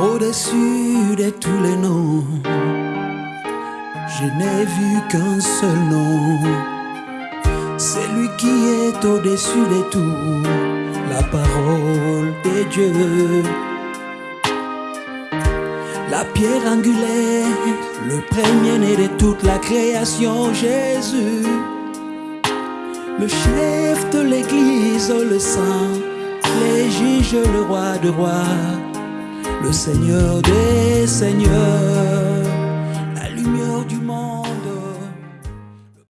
au-dessus de tous les noms. Je n'ai vu qu'un seul nom. C'est lui qui est au-dessus de tout, la parole de Dieu. La pierre angulaire, le premier-né de toute la création, Jésus. Le chef de l'église, le saint, les juges, le roi de rois, le seigneur des seigneurs, la lumière du monde.